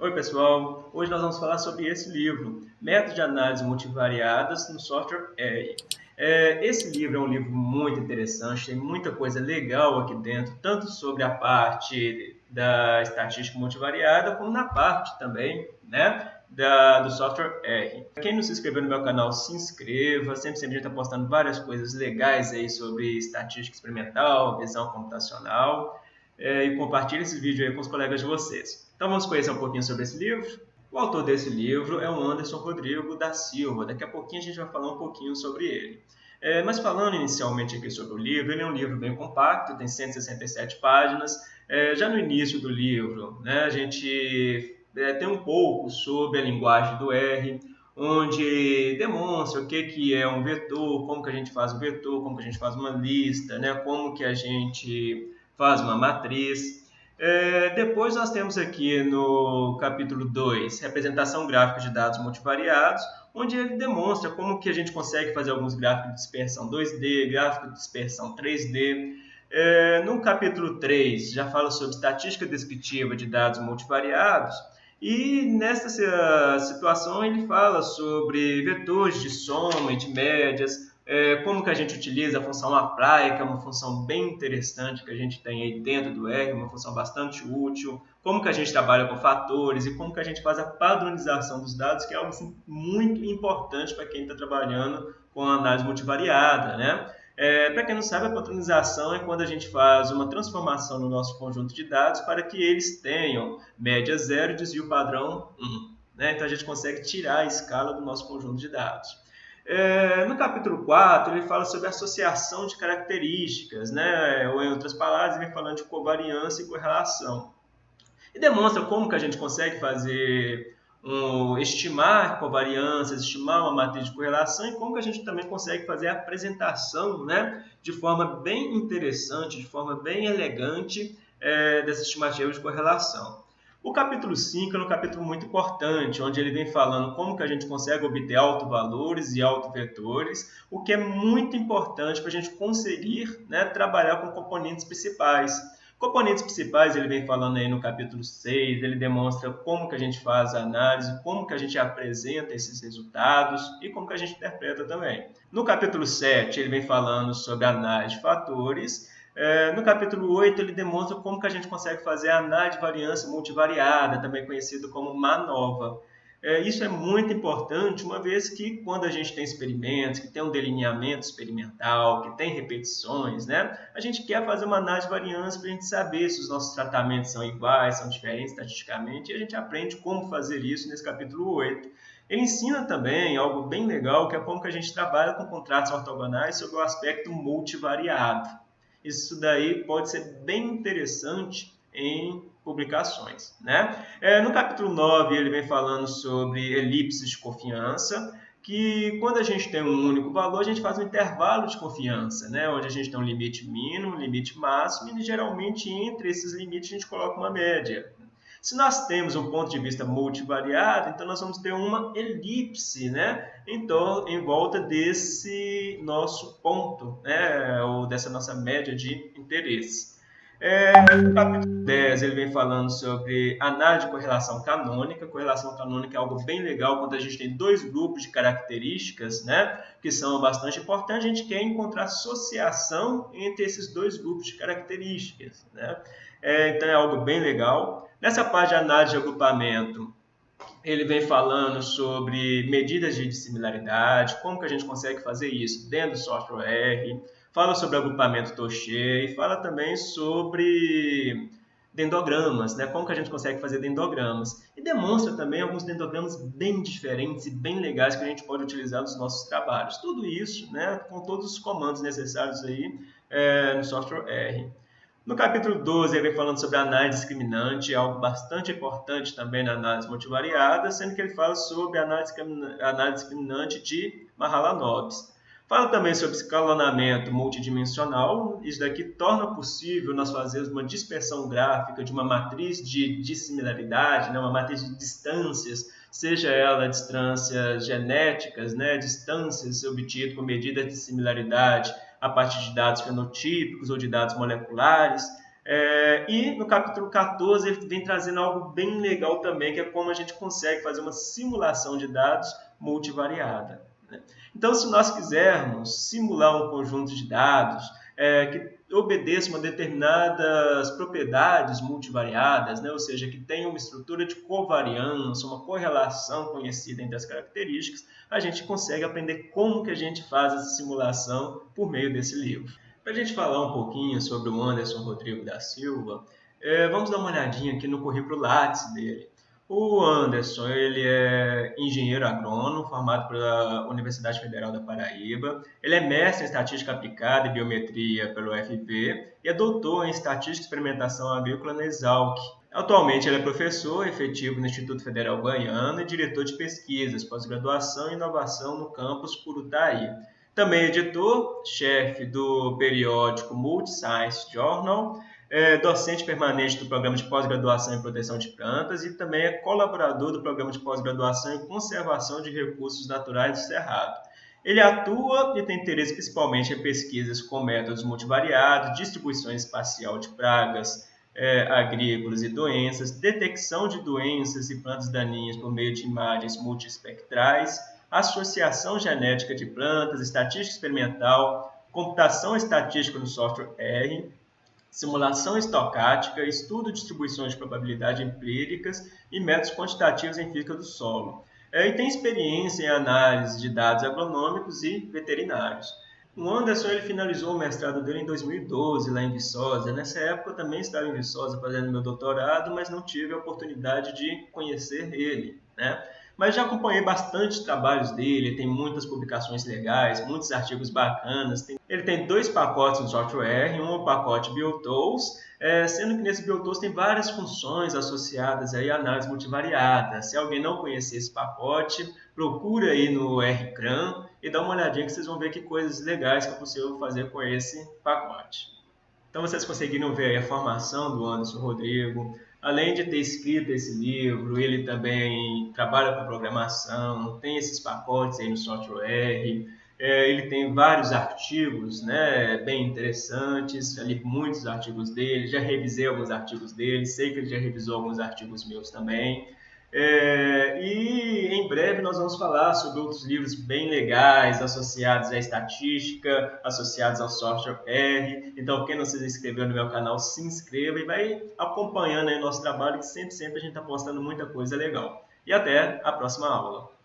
Oi pessoal, hoje nós vamos falar sobre esse livro, Métodos de Análise Multivariadas no Software R. É, esse livro é um livro muito interessante, tem muita coisa legal aqui dentro, tanto sobre a parte da estatística multivariada, como na parte também né, da, do software R. Quem não se inscreveu no meu canal, se inscreva, sempre, sempre a gente está postando várias coisas legais aí sobre estatística experimental, visão computacional, é, e compartilhe esse vídeo aí com os colegas de vocês. Então vamos conhecer um pouquinho sobre esse livro. O autor desse livro é o Anderson Rodrigo da Silva. Daqui a pouquinho a gente vai falar um pouquinho sobre ele. É, mas falando inicialmente aqui sobre o livro, ele é um livro bem compacto, tem 167 páginas. É, já no início do livro, né, a gente é, tem um pouco sobre a linguagem do R, onde demonstra o que, que é um vetor, como que a gente faz um vetor, como que a gente faz uma lista, né, como que a gente faz uma matriz. É, depois nós temos aqui no capítulo 2, representação gráfica de dados multivariados, onde ele demonstra como que a gente consegue fazer alguns gráficos de dispersão 2D, gráfico de dispersão 3D. É, no capítulo 3, já fala sobre estatística descritiva de dados multivariados, e nessa situação ele fala sobre vetores de soma e de médias, é, como que a gente utiliza a função apply, que é uma função bem interessante que a gente tem aí dentro do R, uma função bastante útil, como que a gente trabalha com fatores e como que a gente faz a padronização dos dados, que é algo assim, muito importante para quem está trabalhando com análise multivariada, né? É, para quem não sabe, a padronização é quando a gente faz uma transformação no nosso conjunto de dados para que eles tenham média zero e desvio padrão 1. Né? Então a gente consegue tirar a escala do nosso conjunto de dados. É, no capítulo 4, ele fala sobre associação de características, né? ou em outras palavras, ele vem falando de covariância e correlação. E demonstra como que a gente consegue fazer um, estimar covariâncias, estimar uma matriz de correlação e como que a gente também consegue fazer a apresentação né? de forma bem interessante, de forma bem elegante é, dessa estimativa de correlação. O capítulo 5 é um capítulo muito importante, onde ele vem falando como que a gente consegue obter autovalores e autovetores, o que é muito importante para a gente conseguir né, trabalhar com componentes principais. Componentes principais, ele vem falando aí no capítulo 6, ele demonstra como que a gente faz a análise, como que a gente apresenta esses resultados e como que a gente interpreta também. No capítulo 7, ele vem falando sobre análise de fatores é, no capítulo 8, ele demonstra como que a gente consegue fazer a análise de variância multivariada, também conhecido como MANOVA. É, isso é muito importante, uma vez que quando a gente tem experimentos, que tem um delineamento experimental, que tem repetições, né, a gente quer fazer uma análise de variância para a gente saber se os nossos tratamentos são iguais, são diferentes estatisticamente, e a gente aprende como fazer isso nesse capítulo 8. Ele ensina também algo bem legal, que é como que a gente trabalha com contratos ortogonais sobre o aspecto multivariado. Isso daí pode ser bem interessante em publicações. Né? É, no capítulo 9, ele vem falando sobre elipses de confiança, que quando a gente tem um único valor, a gente faz um intervalo de confiança, né? onde a gente tem um limite mínimo, um limite máximo, e geralmente entre esses limites a gente coloca uma média. Se nós temos um ponto de vista multivariado, então nós vamos ter uma elipse né, em, em volta desse nosso ponto, né, ou dessa nossa média de interesse. É, no capítulo 10 ele vem falando sobre análise de correlação canônica. Correlação canônica é algo bem legal quando a gente tem dois grupos de características, né, que são bastante importantes. A gente quer encontrar associação entre esses dois grupos de características. Né? É, então é algo bem legal. Nessa parte de análise de agrupamento, ele vem falando sobre medidas de dissimilaridade, como que a gente consegue fazer isso dentro do software R, fala sobre agrupamento Touché e fala também sobre dendogramas, né? como que a gente consegue fazer dendogramas. E demonstra também alguns dendogramas bem diferentes e bem legais que a gente pode utilizar nos nossos trabalhos. Tudo isso né, com todos os comandos necessários aí é, no software R. No capítulo 12, ele vem falando sobre análise discriminante, algo bastante importante também na análise multivariada, sendo que ele fala sobre análise, análise discriminante de Mahalanobis. Fala também sobre escalonamento multidimensional. Isso daqui torna possível nós fazermos uma dispersão gráfica de uma matriz de dissimilaridade, né? uma matriz de distâncias, seja ela distâncias genéticas, né? distâncias obtidas por medida de similaridade, a partir de dados fenotípicos ou de dados moleculares. É, e no capítulo 14 ele vem trazendo algo bem legal também, que é como a gente consegue fazer uma simulação de dados multivariada. Então, se nós quisermos simular um conjunto de dados é, que obedeça uma determinadas propriedades multivariadas, né? ou seja, que tenha uma estrutura de covariância, uma correlação conhecida entre as características, a gente consegue aprender como que a gente faz essa simulação por meio desse livro. Para a gente falar um pouquinho sobre o Anderson Rodrigo da Silva, é, vamos dar uma olhadinha aqui no currículo Lattes dele. O Anderson, ele é engenheiro agrônomo, formado pela Universidade Federal da Paraíba. Ele é mestre em Estatística Aplicada e Biometria pelo UFV e é doutor em Estatística e Experimentação Agrícola na Exalc. Atualmente, ele é professor efetivo no Instituto Federal Goiano e diretor de pesquisas, pós-graduação e inovação no campus Curutaí. Também é editor, chefe do periódico Multiscience Journal é docente permanente do programa de pós-graduação em proteção de plantas e também é colaborador do programa de pós-graduação em conservação de recursos naturais do Cerrado. Ele atua e tem interesse principalmente em pesquisas com métodos multivariados, distribuição espacial de pragas é, agrícolas e doenças, detecção de doenças e plantas daninhas por meio de imagens multiespectrais, associação genética de plantas, estatística experimental, computação estatística no software R, simulação estocástica, estudo de distribuições de probabilidade empíricas e métodos quantitativos em física do solo. É, e tem experiência em análise de dados agronômicos e veterinários. O Anderson ele finalizou o mestrado dele em 2012 lá em Viçosa. Nessa época eu também estava em Viçosa fazendo meu doutorado, mas não tive a oportunidade de conhecer ele. Né? Mas já acompanhei bastante trabalhos dele, tem muitas publicações legais, muitos artigos bacanas. Tem... Ele tem dois pacotes no software, um pacote BioTools, é, sendo que nesse BioTools tem várias funções associadas aí à análise multivariada. Se alguém não conhecer esse pacote, procura aí no RCRAN e dá uma olhadinha que vocês vão ver que coisas legais que é possível fazer com esse pacote. Então vocês conseguiram ver a formação do Anderson Rodrigo, além de ter escrito esse livro, ele também trabalha com programação, tem esses pacotes aí no software, é, ele tem vários artigos né, bem interessantes, já li muitos artigos dele, já revisei alguns artigos dele, sei que ele já revisou alguns artigos meus também. É, e em breve nós vamos falar sobre outros livros bem legais associados à estatística, associados ao software R. Então, quem não se inscreveu no meu canal, se inscreva e vai acompanhando aí nosso trabalho, que sempre, sempre a gente está postando muita coisa legal. E até a próxima aula.